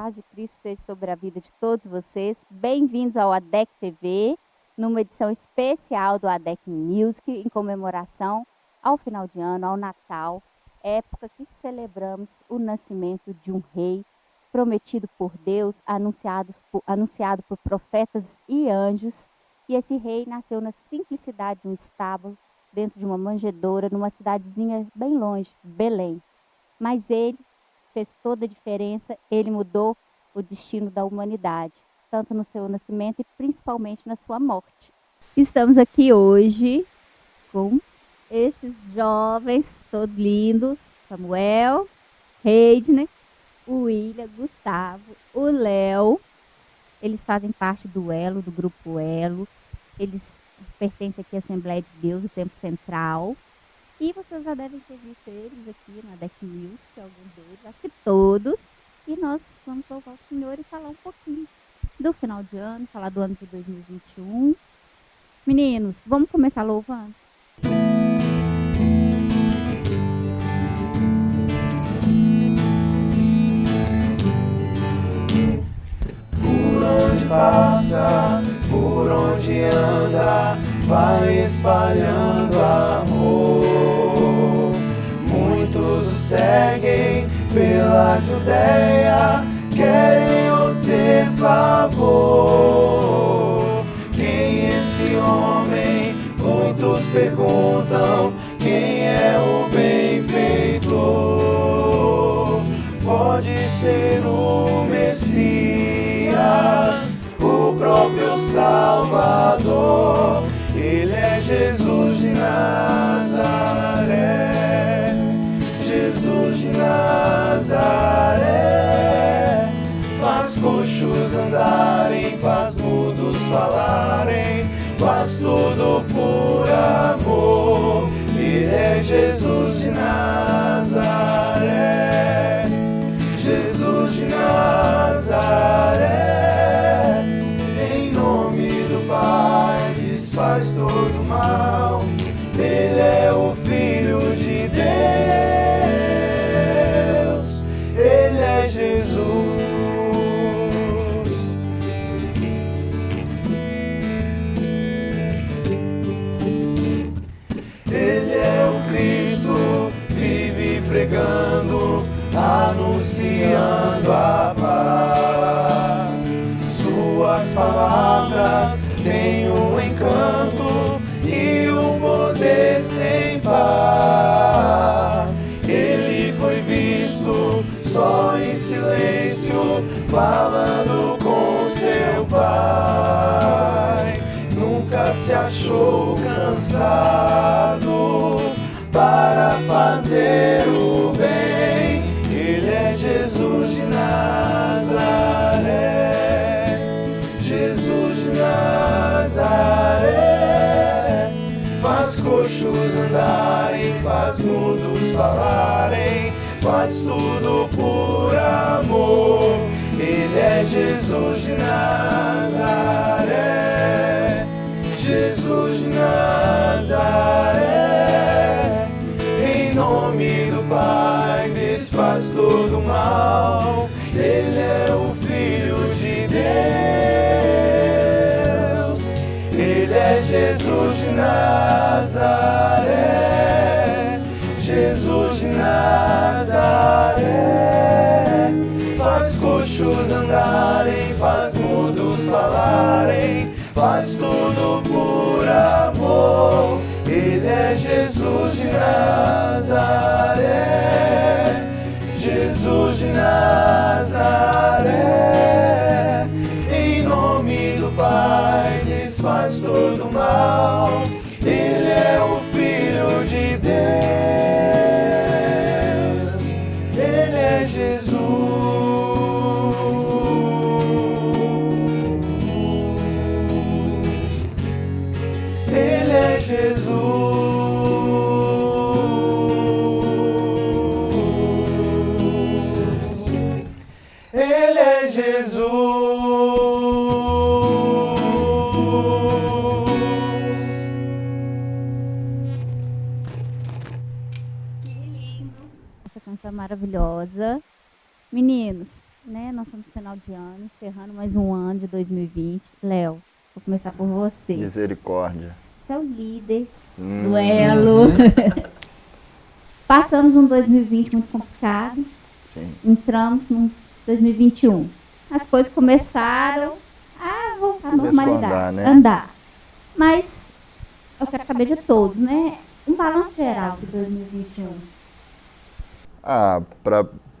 paz de Cristo esteja sobre a vida de todos vocês. Bem-vindos ao ADEC TV, numa edição especial do ADEC Music, em comemoração ao final de ano, ao Natal, época que celebramos o nascimento de um rei prometido por Deus, anunciado por, anunciado por profetas e anjos. E esse rei nasceu na simplicidade de um estábulo, dentro de uma manjedoura, numa cidadezinha bem longe, Belém. Mas ele fez toda a diferença, ele mudou o destino da humanidade, tanto no seu nascimento e principalmente na sua morte. Estamos aqui hoje com esses jovens, todos lindos, Samuel, Heidner, o William, Gustavo, o Léo. Eles fazem parte do Elo, do grupo Elo. Eles pertencem aqui à Assembleia de Deus, do Tempo Central. E vocês já devem ter visto eles aqui na Deck News, alguns deles, acho que todos. E nós vamos louvar o Senhor e falar um pouquinho do final de ano, falar do ano de 2021. Meninos, vamos começar louvando? Por onde passa, por onde anda, vai espalhando amor. Seguem pela Judéia, querem obter favor. Quem esse homem? Muitos perguntam. Quem é o benfeitor? Pode ser o Messias, o próprio Salvador. Ele é Jesus de Nazaré, de Nazaré. Faz coxos andarem, faz mudos falarem, faz tudo por amor. Ele é Jesus de Nazaré, Jesus de Nazaré. Falando com seu pai. Nunca se achou cansado para fazer o bem. Ele é Jesus de Nazaré, Jesus de Nazaré. Faz coxos andarem, faz mudos falarem, faz tudo por amor. Jesus de falarem, faz tudo por amor. Ele é Jesus de Nazaré, Jesus de Nazaré. Em nome do Pai, desfaz todo maravilhosa. Meninos, né? Nós estamos no final de ano, encerrando mais um ano de 2020. Léo, vou começar por você. Misericórdia. Você é o líder Hum. do Elo. Passamos um 2020 muito complicado. Sim. Entramos no 2021. As coisas começaram a voltar à normalidade. andar, né? Andar. Mas eu quero saber de todos, né? Um balanço geral de 2021. Ah,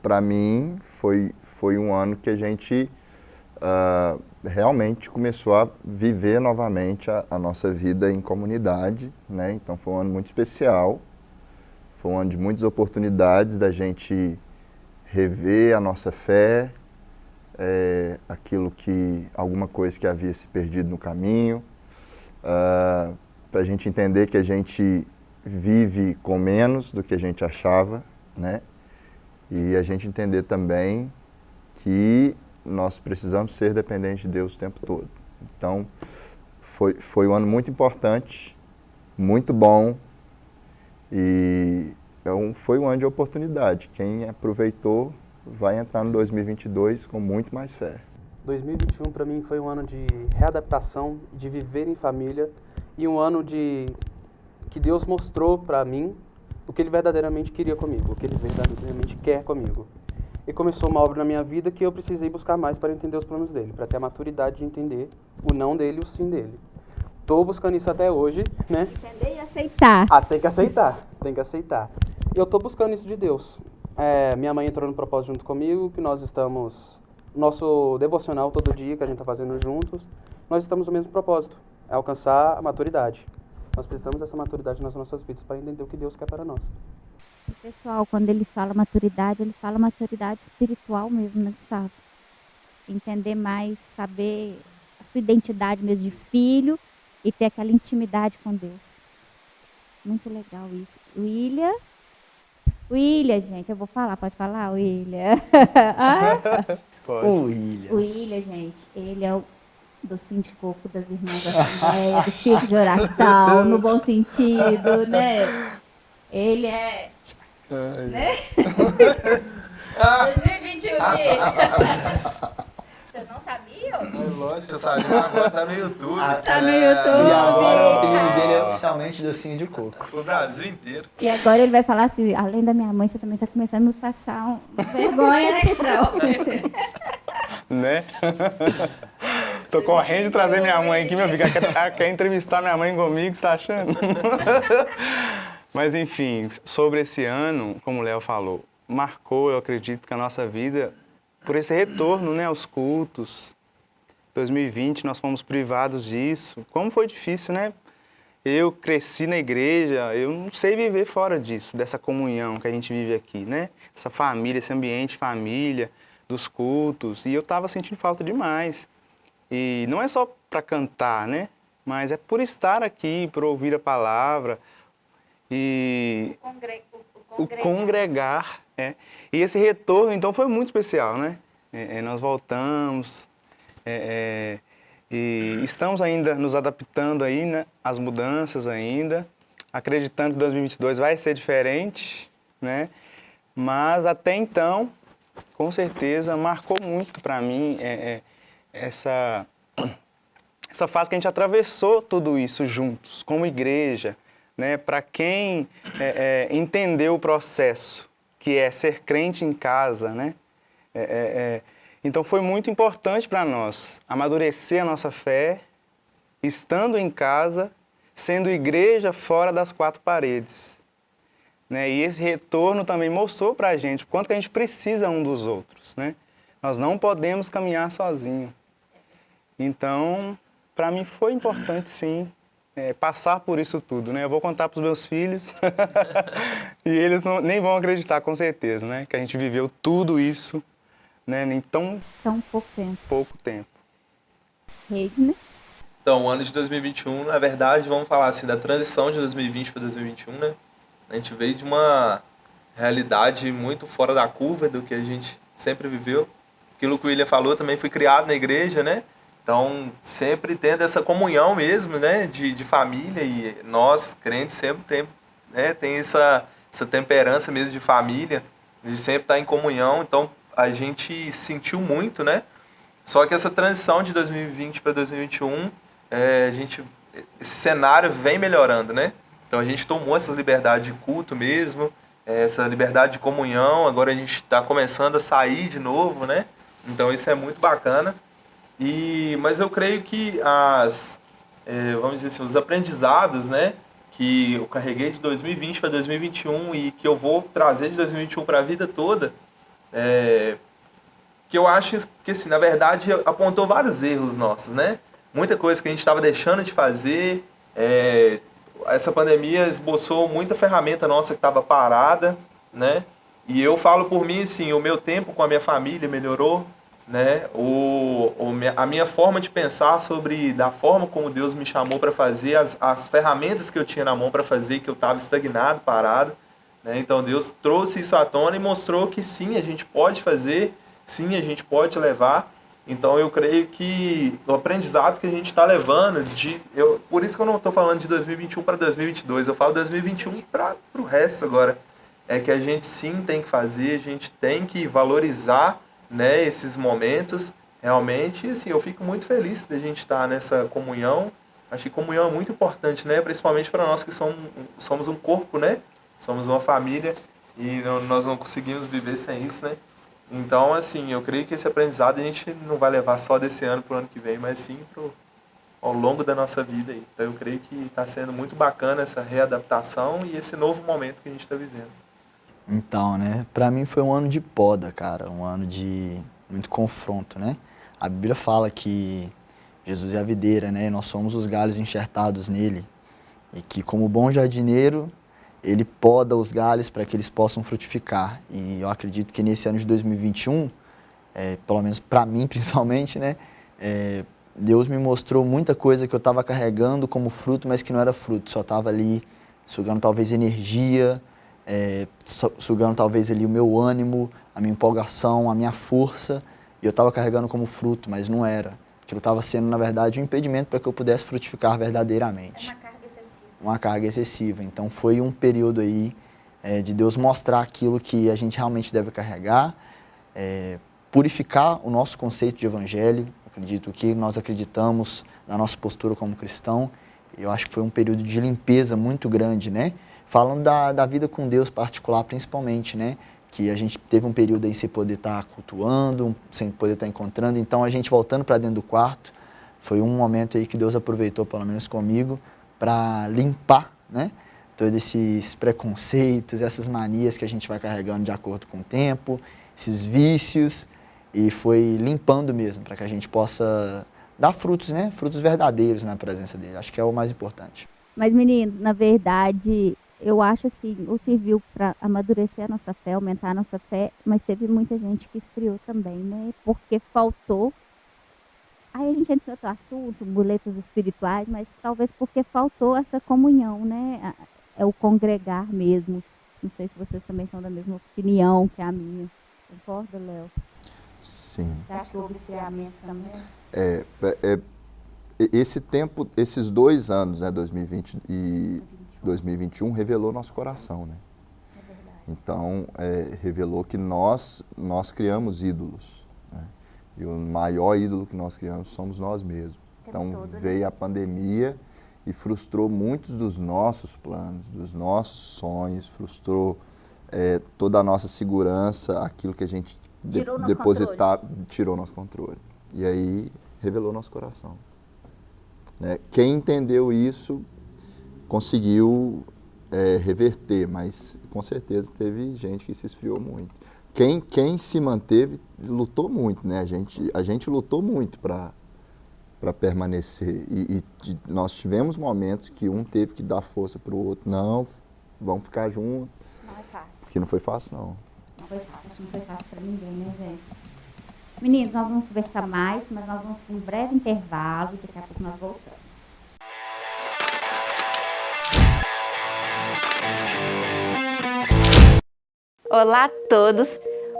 pra mim foi, foi um ano que a gente ah, realmente começou a viver novamente a, a nossa vida em comunidade, né? Então foi um ano muito especial, foi um ano de muitas oportunidades da gente rever a nossa fé, eh, aquilo que, alguma coisa que havia se perdido no caminho, para a gente entender que a gente vive com menos do que a gente achava, né? E a gente entender também que nós precisamos ser dependentes de Deus o tempo todo. Então, foi, foi um ano muito importante, muito bom e é um, foi um ano de oportunidade. Quem aproveitou vai entrar no 2022 com muito mais fé. 2021 para mim foi um ano de readaptação, de viver em família e um ano de que Deus mostrou para mim o que Ele verdadeiramente queria comigo, o que Ele verdadeiramente quer comigo. E começou uma obra na minha vida que eu precisei buscar mais para entender os planos dele, para ter a maturidade de entender o não dele e o sim dele. Tô buscando isso até hoje, né? Entender e aceitar. Ah, tem que aceitar, tem que aceitar. E eu tô buscando isso de Deus. É, minha mãe entrou no propósito junto comigo, que nós estamos. Nosso devocional todo dia que a gente tá fazendo juntos, nós estamos no mesmo propósito: é alcançar a maturidade. Nós precisamos dessa maturidade nas nossas vidas para entender o que Deus quer para nós. O pessoal, quando ele fala maturidade, ele fala maturidade espiritual mesmo, né, Gustavo? Entender mais, saber a sua identidade mesmo de filho e ter aquela intimidade com Deus. Muito legal isso. William. William, gente, eu vou falar, pode falar, William? Ah? O William. O William, gente, ele é o docinho de coco das irmãs da Assembleia, do tipo de oração, no bom sentido, né? Ele é. Né? 2021, Vocês não sabiam? É lógico, eu sabia, agora tá no YouTube. Tá no YouTube. E agora o apelido dele é oficialmente docinho de coco. O Brasil inteiro. E agora ele vai falar assim, além da minha mãe, você também tá começando a me passar um vergonha, né, né? Tô correndo de trazer minha mãe aqui, meu filho. Quer, ela quer entrevistar minha mãe comigo, você tá achando? Mas enfim, sobre esse ano, como o Léo falou, marcou, eu acredito, que a nossa vida por esse retorno né, aos cultos. 2020 nós fomos privados disso. Como foi difícil, né? Eu cresci na igreja, eu não sei viver fora disso, dessa comunhão que a gente vive aqui, né? Essa família, esse ambiente família, dos cultos, e eu estava sentindo falta demais. E não é só para cantar, né? Mas é por estar aqui, por ouvir a palavra e o congregar. É. E esse retorno, então, foi muito especial, né? É, é, nós voltamos é, é, e estamos ainda nos adaptando aí, né? Às mudanças ainda, acreditando que 2022 vai ser diferente, né? Mas até então, com certeza, marcou muito para mim é, é, essa, essa fase que a gente atravessou tudo isso juntos, como igreja, né? Para quem é, é, entendeu o processo, que é ser crente em casa, né? É, é, é, então foi muito importante para nós amadurecer a nossa fé, estando em casa, sendo igreja fora das quatro paredes. Né? E esse retorno também mostrou para a gente o quanto que a gente precisa um dos outros. Né? Nós não podemos caminhar sozinhos. Então, para mim foi importante sim é, passar por isso tudo, né? Eu vou contar para os meus filhos e eles não, nem vão acreditar com certeza, né? Que a gente viveu tudo isso, né? Em tão Tão pouco tempo. Pouco tempo. Né? Então, o ano de 2021, na verdade, vamos falar assim, da transição de 2020 para 2021, né? A gente veio de uma realidade muito fora da curva do que a gente sempre viveu. Aquilo que o William falou, também fui criado na igreja, né? Então, sempre tendo essa comunhão mesmo, né? De, de família e nós, crentes, sempre tem, né? tem essa, essa temperança mesmo de família, de sempre estar em comunhão. Então, a gente sentiu muito, né? Só que essa transição de 2020 para 2021, é, a gente, esse cenário vem melhorando, né? Então a gente tomou essas liberdades de culto mesmo, é, essa liberdade de comunhão, agora a gente está começando a sair de novo, né? Então isso é muito bacana. E, mas eu creio que as, é, vamos dizer assim, os aprendizados, né? Que eu carreguei de 2020 para 2021 e que eu vou trazer de 2021 para a vida toda, é, que eu acho que, assim, na verdade, apontou vários erros nossos, né? Muita coisa que a gente estava deixando de fazer. É, essa pandemia esboçou muita ferramenta nossa que estava parada, né? E eu falo por mim, assim, o meu tempo com a minha família melhorou, né? O, o, a minha forma de pensar sobre da forma como Deus me chamou para fazer, as, as ferramentas que eu tinha na mão para fazer, que eu estava estagnado, parado. Né? Então Deus trouxe isso à tona e mostrou que sim, a gente pode fazer, sim, a gente pode levar. Então eu creio que o aprendizado que a gente está levando, de, eu, por isso que eu não estou falando de 2021 para 2022, eu falo 2021 para o resto agora. É que a gente sim tem que fazer, a gente tem que valorizar né, esses momentos realmente. Assim, eu fico muito feliz de a gente estar nessa comunhão. Acho que comunhão é muito importante, né? Principalmente para nós que somos, somos um corpo, né? Somos uma família e não, nós não conseguimos viver sem isso, né? Então, assim, eu creio que esse aprendizado a gente não vai levar só desse ano para o ano que vem, mas sim pro, ao longo da nossa vida. Então, eu creio que está sendo muito bacana essa readaptação e esse novo momento que a gente está vivendo. Então, né, para mim foi um ano de poda, cara, um ano de muito confronto, né? A Bíblia fala que Jesus é a videira, né, e nós somos os galhos enxertados nele, e que como bom jardineiro, ele poda os galhos para que eles possam frutificar. E eu acredito que nesse ano de 2021, é, pelo menos para mim principalmente, né, é, Deus me mostrou muita coisa que eu estava carregando como fruto, mas que não era fruto, só estava ali sugando talvez energia, é, sugando talvez ali o meu ânimo, a minha empolgação, a minha força, e eu estava carregando como fruto, mas não era. Aquilo estava sendo, na verdade, um impedimento para que eu pudesse frutificar verdadeiramente. É uma carga excessiva. Uma carga excessiva. Então foi um período aí é, de Deus mostrar aquilo que a gente realmente deve carregar, é, purificar o nosso conceito de evangelho, acredito que nós acreditamos na nossa postura como cristão. Eu acho que foi um período de limpeza muito grande, né? Falando da, da vida com Deus particular, principalmente, né? Que a gente teve um período aí sem poder estar tá cultuando, sem poder estar tá encontrando. Então, a gente voltando para dentro do quarto, foi um momento aí que Deus aproveitou, pelo menos comigo, para limpar, né? Todos esses preconceitos, essas manias que a gente vai carregando de acordo com o tempo, esses vícios, e foi limpando mesmo, para que a gente possa dar frutos, né? Frutos verdadeiros na presença dele. Acho que é o mais importante. Mas, menino, na verdade, eu acho assim, o serviu para amadurecer a nossa fé, aumentar a nossa fé, mas teve muita gente que esfriou também, né? Porque faltou. Aí a gente entra em outro assunto, boletos espirituais, mas talvez porque faltou essa comunhão, né? É o congregar mesmo. Não sei se vocês também são da mesma opinião que a minha. Concorda, Léo? Sim. Você acha que houve esfriamento também? É, é, é, esse tempo, esses dois anos, né, 2020 e 2021 revelou nosso coração, né? É. Então, é, revelou que nós, nós criamos ídolos. Né? E o maior ídolo que nós criamos somos nós mesmos. Então, todo, né? veio né? a pandemia e frustrou muitos dos nossos planos, dos nossos sonhos, frustrou é, toda a nossa segurança, aquilo que a gente tirou de, depositava, tirou nosso controle. E aí, revelou nosso coração. Né? Quem entendeu isso conseguiu é, reverter, mas com certeza teve gente que se esfriou muito. Quem, quem se manteve lutou muito, né? A gente, a gente lutou muito para para permanecer e, e, nós tivemos momentos que um teve que dar força para o outro. Não, vamos ficar juntos. Não é fácil. Porque não foi fácil, não. Não foi fácil, não foi fácil para ninguém, né, gente? Meninos, nós vamos conversar mais, mas nós vamos para um breve intervalo e daqui a pouco nós voltamos. Olá a todos!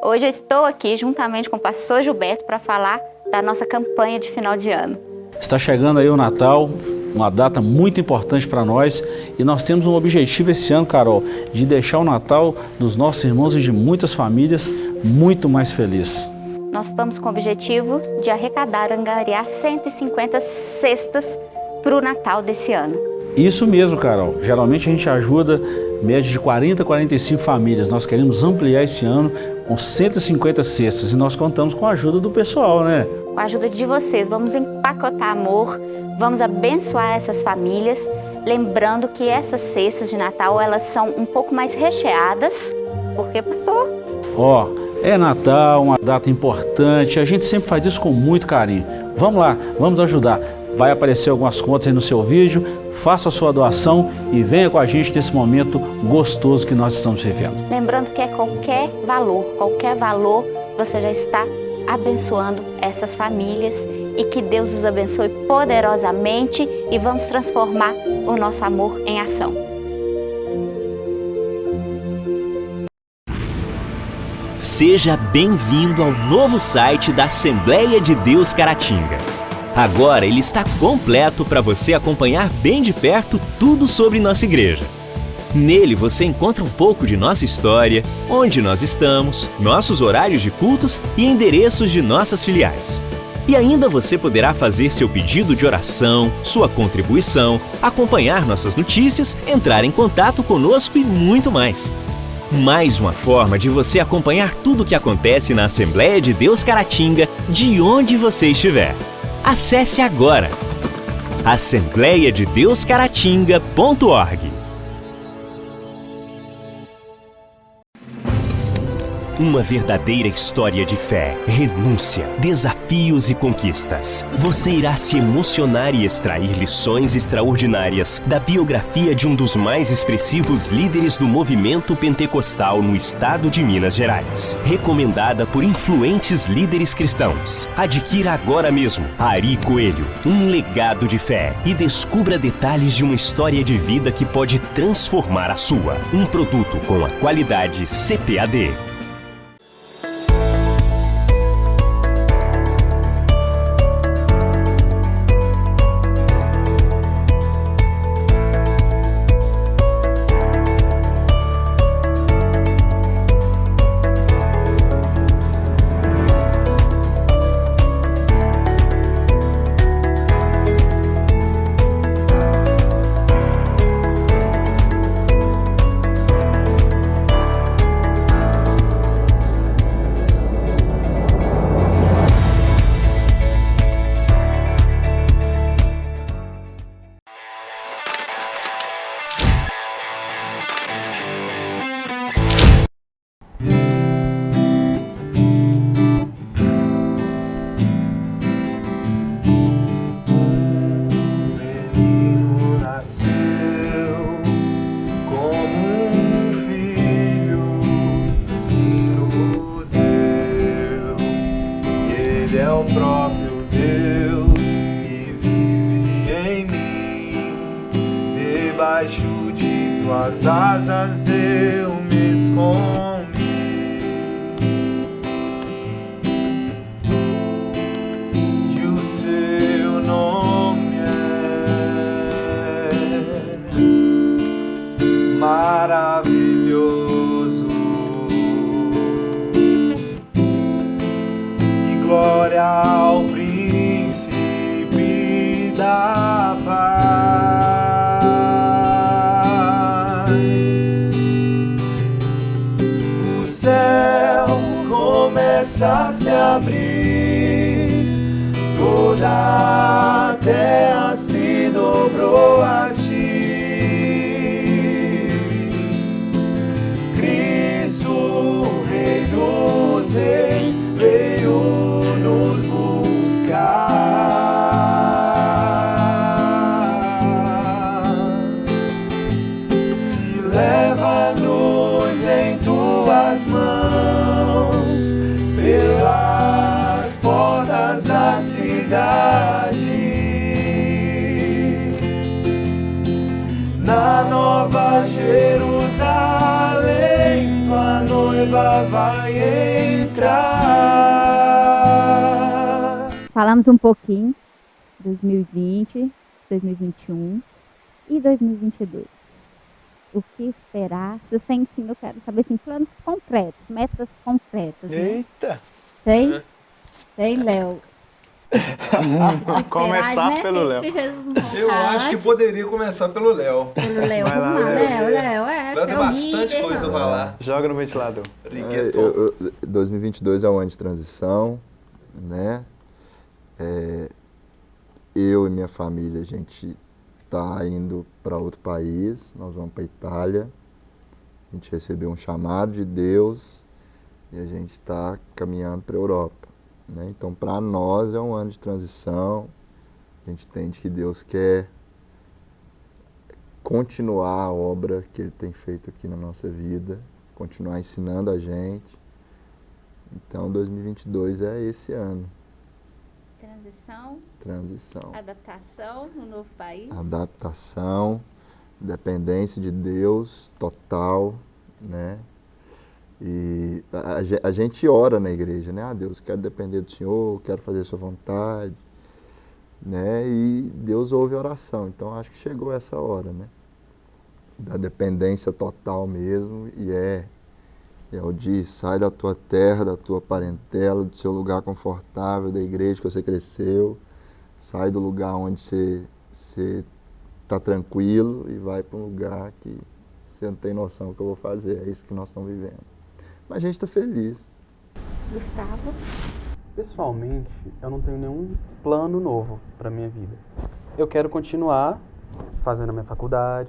Hoje eu estou aqui juntamente com o pastor Gilberto para falar da nossa campanha de final de ano. Está chegando aí o Natal uma data muito importante para nós e nós temos um objetivo esse ano, Carol, de deixar o Natal dos nossos irmãos e de muitas famílias muito mais feliz. Nós estamos com o objetivo de arrecadar, angariar 150 cestas para o Natal desse ano. Isso mesmo, Carol. Geralmente a gente ajuda média de 40 a 45 famílias. Nós queremos ampliar esse ano com 150 cestas e nós contamos com a ajuda do pessoal, né? Com a ajuda de vocês, vamos empacotar amor, vamos abençoar essas famílias, lembrando que essas cestas de Natal, elas são um pouco mais recheadas, porque, pastor? Ó, oh, é Natal, uma data importante, a gente sempre faz isso com muito carinho. Vamos lá, vamos ajudar. Vai aparecer algumas contas aí no seu vídeo, faça a sua doação e venha com a gente nesse momento gostoso que nós estamos vivendo. Lembrando que é qualquer valor, qualquer valor, você já está abençoando essas famílias e que Deus os abençoe poderosamente e vamos transformar o nosso amor em ação. Seja bem-vindo ao novo site da Assembleia de Deus Caratinga. Agora ele está completo para você acompanhar bem de perto tudo sobre nossa igreja. Nele você encontra um pouco de nossa história, onde nós estamos, nossos horários de cultos e endereços de nossas filiais. E ainda você poderá fazer seu pedido de oração, sua contribuição, acompanhar nossas notícias, entrar em contato conosco e muito mais. Mais uma forma de você acompanhar tudo o que acontece na Assembleia de Deus Caratinga, de onde você estiver. Acesse agora. Assembleiadedeuscaratinga.org Uma verdadeira história de fé, renúncia, desafios e conquistas. Você irá se emocionar e extrair lições extraordinárias da biografia de um dos mais expressivos líderes do movimento pentecostal no estado de Minas Gerais. Recomendada por influentes líderes cristãos. Adquira agora mesmo Ari Coelho, um legado de fé e descubra detalhes de uma história de vida que pode transformar a sua. Um produto com a qualidade CPAD. da paz. O céu começa a se abrir toda vai entrar. Falamos um pouquinho 2020, 2021 e 2022? O que esperar? Se você sim, eu quero saber assim, planos concretos, metas concretas. Né? Eita! Tem? Tem, Léo. Começar né? pelo Léo. Eu acho que poderia começar pelo Léo. Pelo Léo. Léo, Léo, é. Você é bastante coisa pra falar. Joga no ventilador. É, eu- eu- 2022 é um ano de transição, né? É, eu e minha família, a gente está indo para outro país, nós vamos para Itália. A gente recebeu um chamado de Deus e a gente está caminhando para a Europa. Né? Então, para nós é um ano de transição. A gente entende que Deus quer continuar a obra que Ele tem feito aqui na nossa vida, continuar ensinando a gente. Então, 2022 é esse ano, Transição, transição, adaptação no novo país. adaptação, dependência de Deus total, né? E a, a ge- a gente ora na igreja, né? Ah, Deus, quero depender do Senhor, quero fazer a sua vontade, né? E Deus ouve a oração. Então, acho que chegou essa hora, né? Da dependência total mesmo, e é é o de sai da tua terra, da tua parentela, do seu lugar confortável, da igreja que você cresceu, sai do lugar onde você você tá tranquilo e vai para um lugar que você não tem noção do que eu vou fazer. É isso que nós estamos vivendo. Mas a gente está feliz. Gustavo. Pessoalmente, eu não tenho nenhum plano novo para minha vida. Eu quero continuar fazendo a minha faculdade,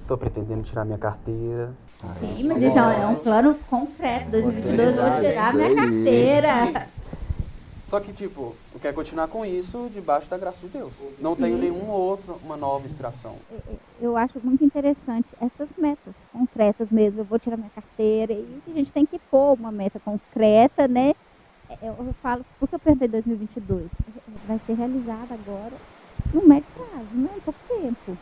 estou pretendendo tirar minha carteira. Sim, mas isso é um plano concreto. 2022 eu vou tirar minha carteira. Só que, tipo, eu quero continuar com isso debaixo da graça de Deus. Não tenho nenhum outro, uma nova inspiração. Eu acho muito interessante essas metas concretas mesmo. Eu vou tirar minha carteira e a gente tem que pôr uma meta concreta, né? Eu, falo, por que eu perguntei 2022? Vai ser realizada agora no médio prazo, né? Em pouco tempo.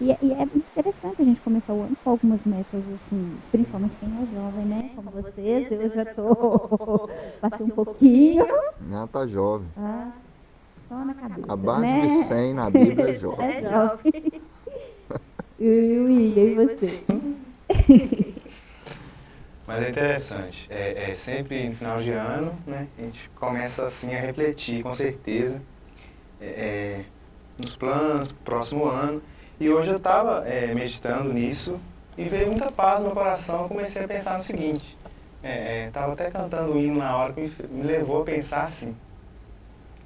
E, é- e é interessante a gente começar o ano com algumas metas, assim, principalmente quem é jovem, né? Como vocês, eu já tô, passei um pouquinho. Né? Tá jovem. Ah, só na cabeça, Abaixo né? de 100 na Bíblia é jovem. É jovem. E o William, e você? Mas é interessante. É, é sempre no final de ano, né? A gente começa assim a refletir, com certeza, é, é, nos planos, próximo ano. E hoje eu estava meditando nisso e veio muita paz no meu coração. Eu comecei a pensar no seguinte: estava até cantando o hino na hora que me, me levou a pensar assim.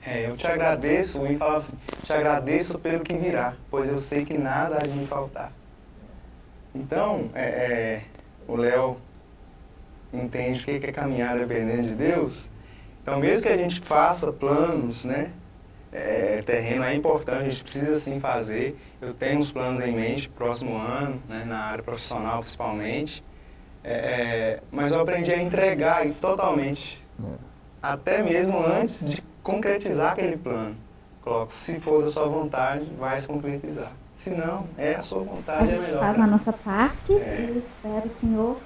é, eu te agradeço, o hino falava assim: te agradeço pelo que virá, pois eu sei que nada há de me faltar. Então, é, é, o Léo entende o que é caminhar dependendo de Deus. Então, mesmo que a gente faça planos, né? É, terreno é importante, a gente precisa sim fazer. Eu tenho uns planos em mente, próximo ano, né, na área profissional principalmente. É, é, mas eu aprendi a entregar isso totalmente. É. Até mesmo antes de concretizar aquele plano. Coloco, se for da sua vontade, vai se concretizar. Se não, é a sua vontade, é gente melhor. faz a nossa parte É. e espero o Senhor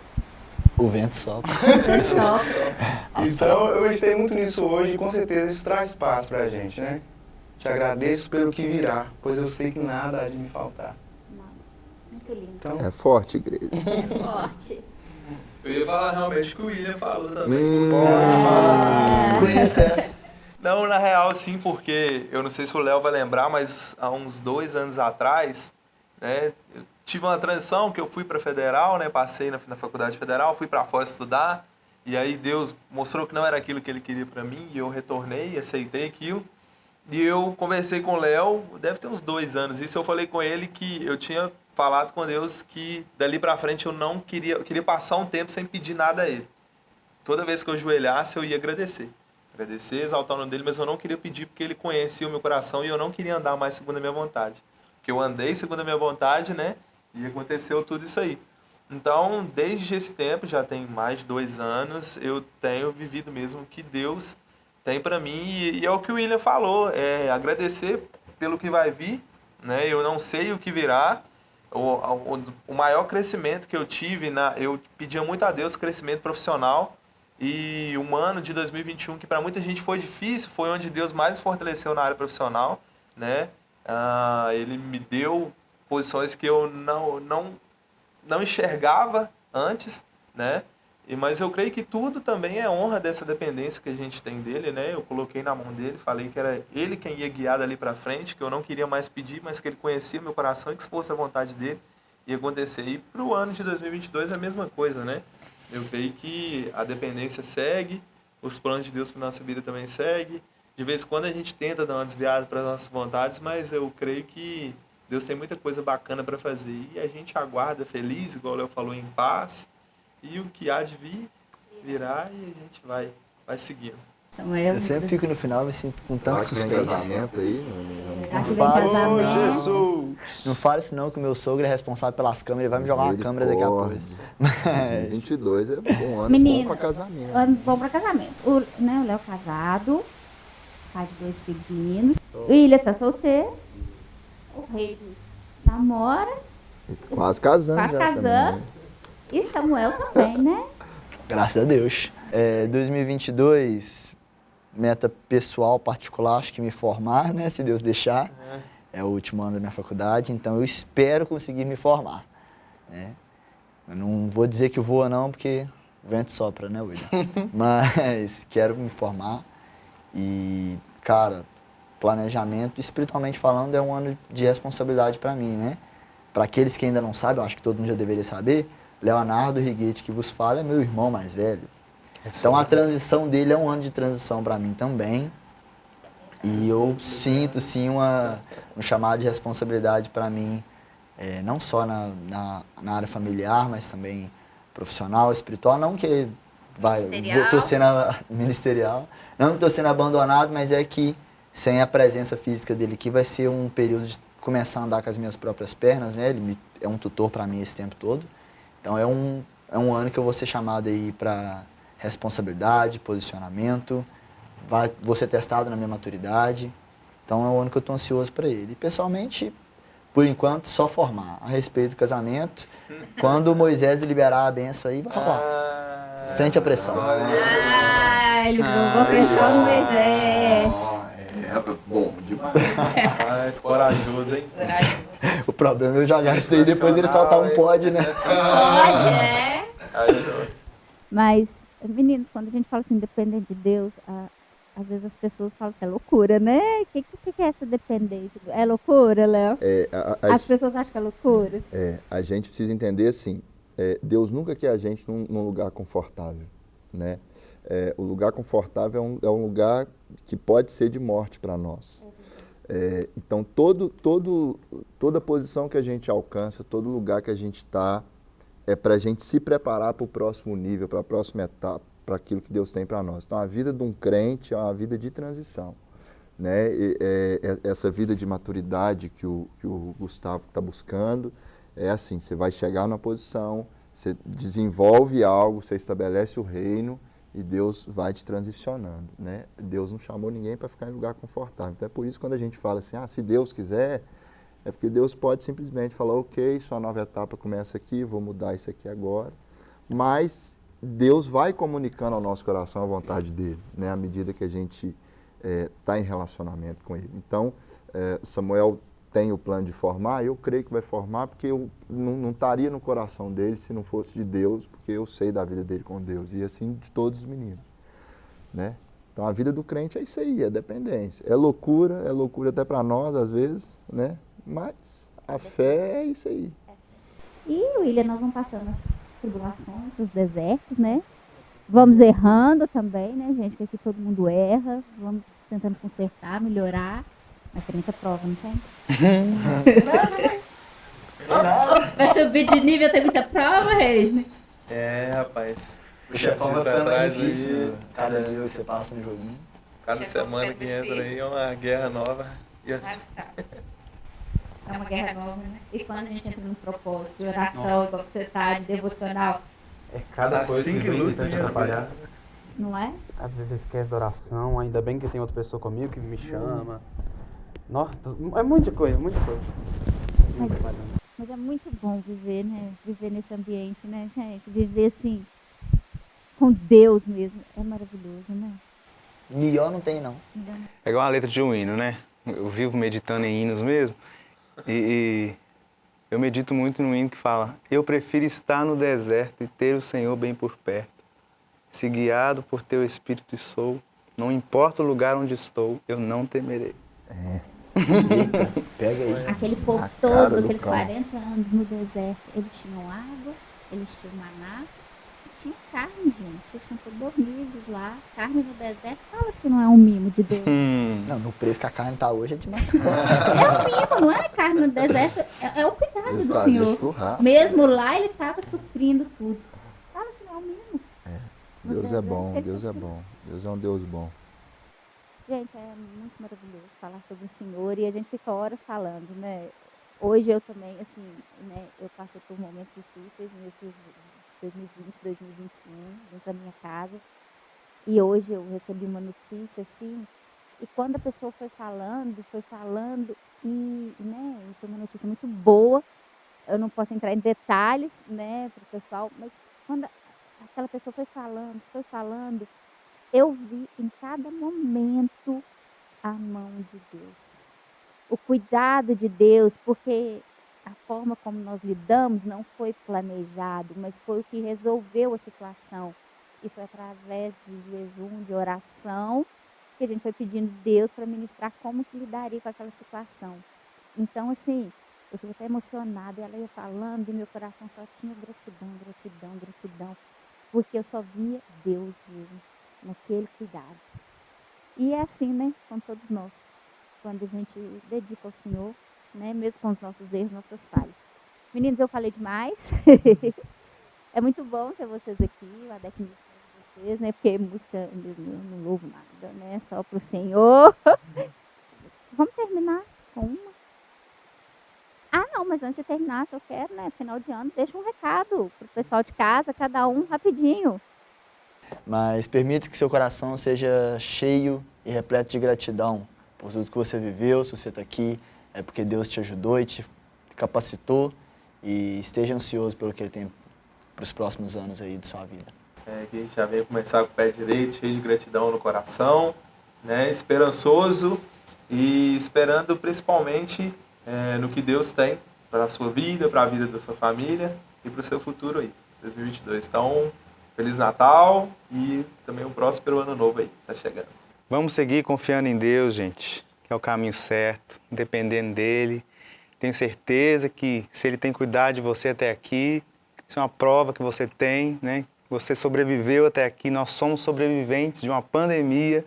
O vento sopra. só Então, eu gostei muito nisso hoje e com certeza isso traz paz pra gente, né? Te agradeço pelo que virá, pois eu sei que nada há de me faltar. Muito lindo. Então, É forte, igreja. É forte. Eu ia falar realmente que o William falou também. Hum, Conhece essa? Não, na real, sim, porque eu não sei se o Léo vai lembrar, mas há uns dois anos atrás, né, tive uma transição que eu fui para federal, né, passei na, na faculdade federal, fui para fora estudar, e aí Deus mostrou que não era aquilo que Ele queria para mim, e eu retornei, aceitei aquilo. E eu conversei com o Léo, deve ter uns dois anos isso, eu falei com ele que eu tinha falado com Deus que dali para frente eu não queria, eu queria passar um tempo sem pedir nada a Ele. Toda vez que eu ajoelhasse, eu ia agradecer. Agradecer, exaltar o nome dele, mas eu não queria pedir porque ele conhecia o meu coração e eu não queria andar mais segundo a minha vontade. Porque eu andei segundo a minha vontade, né? E aconteceu tudo isso aí. Então, desde esse tempo, já tem mais de dois anos, eu tenho vivido mesmo o que Deus tem para mim. E, e é o que o William falou, é agradecer pelo que vai vir, né? Eu não sei o que virá. O, o, o maior crescimento que eu tive, na, eu pedia muito a Deus crescimento profissional. E um ano de 2021 que para muita gente foi difícil, foi onde Deus mais fortaleceu na área profissional, né? Ah, ele me deu posições que eu não, não, não enxergava antes, né? E, mas eu creio que tudo também é honra dessa dependência que a gente tem dele, né? Eu coloquei na mão dele, falei que era ele quem ia guiar dali para frente, que eu não queria mais pedir, mas que ele conhecia meu coração e que se fosse a vontade dele ia acontecer. E para o ano de 2022 é a mesma coisa, né? Eu creio que a dependência segue, os planos de Deus para nossa vida também segue. De vez em quando a gente tenta dar uma desviada para as nossas vontades, mas eu creio que Deus tem muita coisa bacana para fazer. E a gente aguarda feliz, igual o Léo falou, em paz e o que há de vir, virá e a gente vai, vai seguindo. Eu, sempre fico no final me sinto com tanto suspense. aí? Não- não- fala. casamento? Ô, Jesus! Não fale isso não, que o meu sogro é responsável pelas câmeras, ele vai me jogar uma câmera daqui a pouco. Misericórdia. 2022 é bom ano Menino, bom pra casamento. Ano bom pra casamento. O, né, o Léo casado, pai de dois filhos meninos. O Ilha tá solteiro. O Rei namora, Quase casando quase casando. também, né? E Samuel também, né? Graças a Deus. É, 2022, meta pessoal, particular, acho que me formar, né? Se Deus deixar. É o último ano da minha faculdade, então eu espero conseguir me formar. Né? Eu não vou dizer que voa não, porque o vento sopra, né, William? Mas quero me formar e, cara, planejamento, espiritualmente falando, é um ano de responsabilidade para mim, né? Para aqueles que ainda não sabem, eu acho que todo mundo já deveria saber, Leonardo Riguete, que vos fala, é meu irmão mais velho. Então a transição dele é um ano de transição para mim também. E eu sinto sim uma, um chamado de responsabilidade para mim, eh, não só na, na, na área familiar, mas também profissional, espiritual. Não que vai, tô sendo ministerial, não que estou sendo abandonado, mas é que sem a presença física dele aqui vai ser um período de começar a andar com as minhas próprias pernas, né? Ele me- é um tutor para mim esse tempo todo. Então é um, é um ano que eu vou ser chamado aí para responsabilidade, posicionamento, vai, vou ser testado na minha maturidade. Então é um ano que eu estou ansioso para ele. E pessoalmente, por enquanto, só formar a respeito do casamento. Quando Moisés liberar a benção aí, vai rolar. Ah, Sente a pressão. Ah, ele jogou pressão no Moisés. Bom demais. Mas corajoso, hein? O problema é eu jogar isso daí depois ele soltar um pod, né? Pode, é. Mas, meninos, quando a gente fala assim, dependente de Deus, a- às vezes as pessoas falam que é loucura, né? O que, que, que é essa dependência? É loucura, Léo? É, a, a- As pessoas acham que é loucura. é, a gente precisa entender assim, é, Deus nunca quer a gente num, num lugar confortável, né? É, o lugar confortável é um, é um lugar que pode ser de morte para nós. É, então, todo, todo, toda posição que a gente alcança, todo lugar que a gente está, é para a gente se preparar para o próximo nível, para a próxima etapa, para aquilo que Deus tem para nós. Então, a vida de um crente é uma vida de transição. Né? E, é, é- essa vida de maturidade que o, que o Gustavo está buscando é assim: você vai chegar numa posição, você desenvolve algo, você estabelece o reino e Deus vai te transicionando. Né? Deus não chamou ninguém para ficar em lugar confortável. Então é por isso que quando a gente fala assim: ah, se Deus quiser, é porque Deus pode simplesmente falar: ok, sua nova etapa começa aqui, vou mudar isso aqui agora. Mas Deus vai comunicando ao nosso coração a vontade dele, né? à medida que a gente está em relacionamento com ele. Então, eh, Samuel tem o plano de formar, eu creio que vai formar, porque eu não, não estaria no coração dele se não fosse de Deus, porque eu sei da vida dele com Deus, e assim de todos os meninos. Né? Então, a vida do crente é isso aí, é dependência. É loucura, é loucura até para nós, às vezes, né? mas a fé é isso aí. E, William, nós vamos passando as tribulações, os desertos, né? Vamos errando também, né, gente? Que aqui todo mundo erra. Vamos tentando consertar, melhorar. Mas tem muita prova, não tem? Vai subir de nível, tem muita prova, Reis? É, rapaz. O chefão vai pra ficando mais trás difícil. aí. né? Cada nível você passa no joguinho. Cada semana que entra aí é uma guerra nova. E as- É uma guerra nova, né? E quando a gente entra num propósito de oração, igual você tá, de devocional, É cada coisa Assim que que luta, te minhas atrapalhar. não é? Às vezes esquece da oração, ainda bem que tem outra pessoa comigo que me chama. Nossa, é muita coisa, muita coisa. Mas, mas é muito bom viver, né? Viver nesse ambiente, né, gente? Viver assim, com Deus mesmo. É maravilhoso, né? Melhor não tem, não. É igual uma letra de um hino, né? eu vivo meditando em hinos mesmo, e, e eu medito muito no hino que fala: Eu prefiro estar no deserto e ter o Senhor bem por perto. Se guiado por teu espírito sou, não importa o lugar onde estou, eu não temerei. É. Eita, pega aí. Aquele povo A todo, do aqueles cão. 40 anos no deserto, eles tinham água, eles tinham maná, tinha carne, gente. Eles tinham todos dormidos lá. Carne no deserto, fala se não é um mimo de Deus. Hum, Não, no preço que a carne tá hoje é demais. É um mimo, não é carne no deserto, é, é o cuidado Eles do Senhor. churrasco. Mesmo lá, ele estava suprindo tudo. Fala se não é um mimo. No Deus é bom, Deus é bom. Deus é um Deus bom. Gente, é muito maravilhoso falar sobre o Senhor e a gente fica horas falando, né? Hoje eu também, assim, né, eu passei por momentos difíceis nesses 2020, 2021, dentro da minha casa. E hoje eu recebi uma notícia, assim, e quando a pessoa foi falando, foi falando, e, né, e foi uma notícia muito boa, eu não posso entrar em detalhes, né, para o pessoal, mas quando aquela pessoa foi falando, foi falando, eu vi em cada momento a mão de Deus. O cuidado de Deus, porque a forma como nós lidamos não foi planejado, mas foi o que resolveu a situação. E foi através de jejum, de oração, que a gente foi pedindo Deus para ministrar como que lidaria com aquela situação. Então, assim, eu fico até emocionada, ela ia falando e meu coração só tinha gratidão, gratidão, gratidão, porque eu só via Deus mesmo naquele cuidado. E é assim, né, com todos nós, quando a gente dedica ao Senhor, né, mesmo com os nossos erros, nossas falhas. Meninos, eu falei demais. é muito bom ter vocês aqui, o ADEC com vocês, né, porque música mesmo eu não louvo nada, né, só pro Senhor. Vamos terminar com uma. Ah, não, mas antes de terminar, se eu quero, né, final de ano, deixa um recado pro pessoal de casa, cada um rapidinho. Mas permita que seu coração seja cheio e repleto de gratidão por tudo que você viveu. Se você está aqui, é porque Deus te ajudou e te capacitou. E esteja ansioso pelo que Ele tem para os próximos anos aí de sua vida. É, que a gente já vem começar com o pé direito, cheio de gratidão no coração, né, esperançoso e esperando principalmente é, no que Deus tem para a sua vida, para a vida da sua família e para o seu futuro aí, 2022. Então, Feliz Natal e também um próspero ano novo aí, tá chegando. Vamos seguir confiando em Deus, gente, que é o caminho certo, dependendo dele. Tenho certeza que se ele tem cuidado de você até aqui, isso é uma prova que você tem, né? Você sobreviveu até aqui, nós somos sobreviventes de uma pandemia.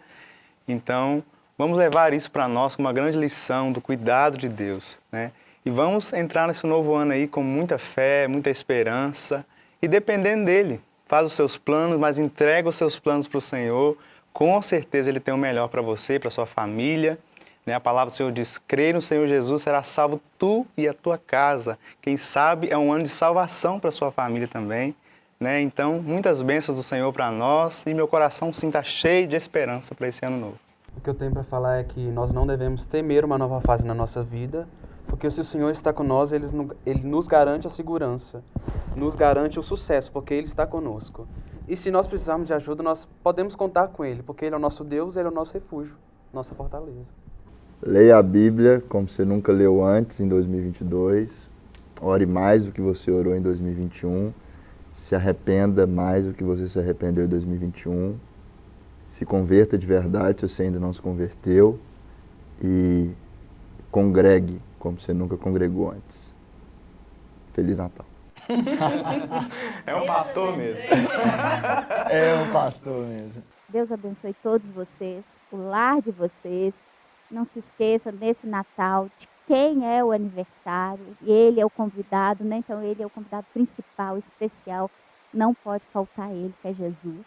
Então, vamos levar isso para nós como uma grande lição do cuidado de Deus, né? E vamos entrar nesse novo ano aí com muita fé, muita esperança e dependendo dele. Faz os seus planos, mas entrega os seus planos para o Senhor. Com certeza Ele tem o melhor para você, para sua família. Né? A palavra do Senhor diz, crê no Senhor Jesus, será salvo tu e a tua casa. Quem sabe é um ano de salvação para sua família também. Né? Então, muitas bênçãos do Senhor para nós e meu coração sim está cheio de esperança para esse ano novo. O que eu tenho para falar é que nós não devemos temer uma nova fase na nossa vida, porque se o Senhor está nós, ele, ele nos garante a segurança, nos garante o sucesso, porque Ele está conosco. E se nós precisarmos de ajuda, nós podemos contar com Ele, porque Ele é o nosso Deus, Ele é o nosso refúgio, nossa fortaleza. Leia a Bíblia como você nunca leu antes em 2022. Ore mais do que você orou em 2021. Se arrependa mais do que você se arrependeu em 2021. Se converta de verdade se você ainda não se converteu. E congregue como você nunca congregou antes. Feliz Natal. É um pastor mesmo. É um pastor mesmo. Deus abençoe todos vocês, o lar de vocês. Não se esqueça nesse Natal de quem é o aniversário. E ele é o convidado, né? Então ele é o convidado principal, especial. Não pode faltar ele, que é Jesus.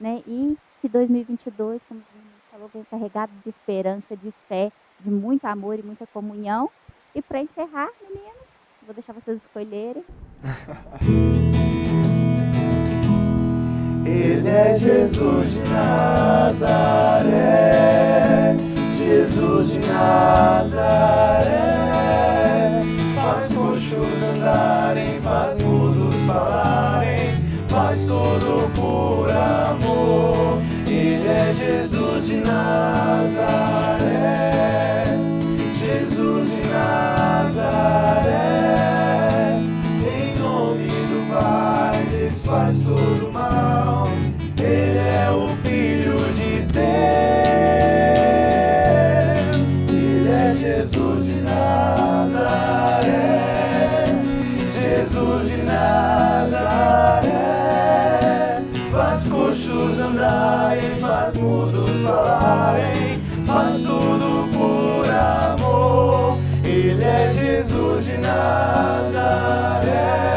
Né? E que 2022, como o falou, venha carregado de esperança, de fé, de muito amor e muita comunhão. E para encerrar, meninos, vou deixar vocês escolherem. Ele é Jesus de Nazaré, Jesus de Nazaré. Faz coxos andarem, faz mudos falarem, faz tudo por amor. Ele é Jesus de Nazaré. maré. Em nome do Pai, desfaz todo o mal. Ele é o Filho de Deus. Ele é Jesus de Nazaré. Jesus de Nazaré. Faz coxos e faz mudos falarem. Faz tudo por amor. Ele é Jesus de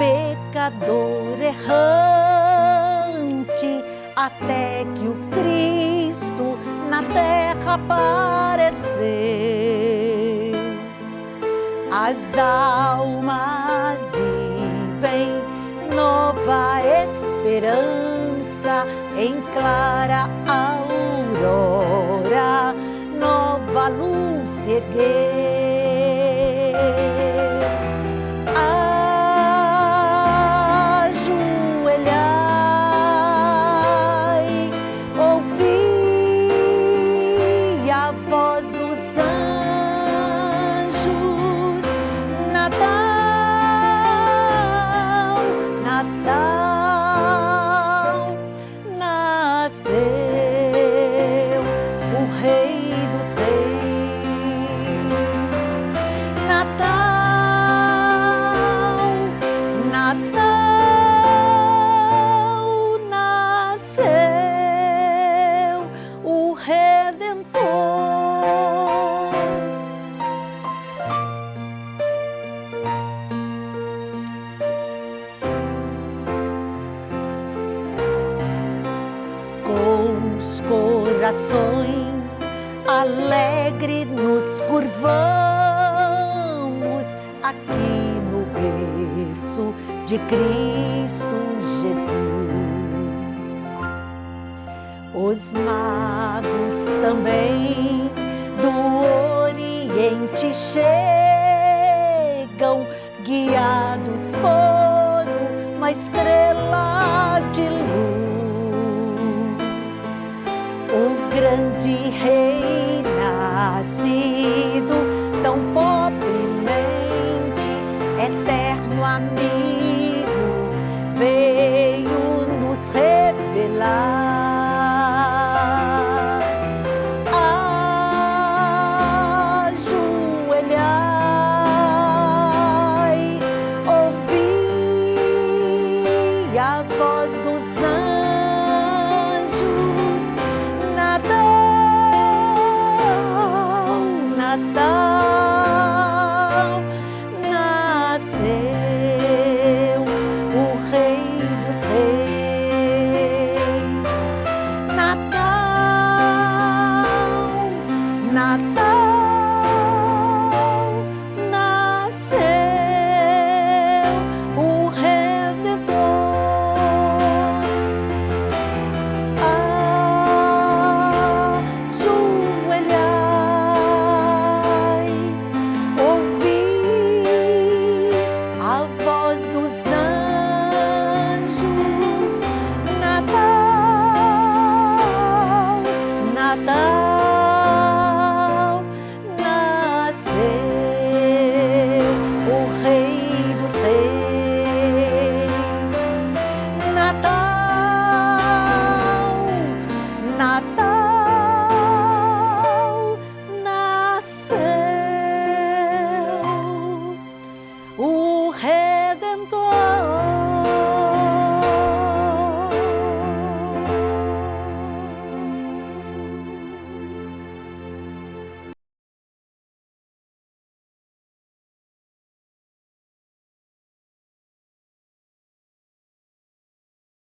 pecador errante, até que o Cristo na terra apareceu. As almas vivem nova esperança em clara aurora, nova luz se erguer. Corações alegre nos curvamos aqui no berço de Cristo Jesus. Os magos também do Oriente chegam, guiados por uma estrela de luz. Grande rei nascido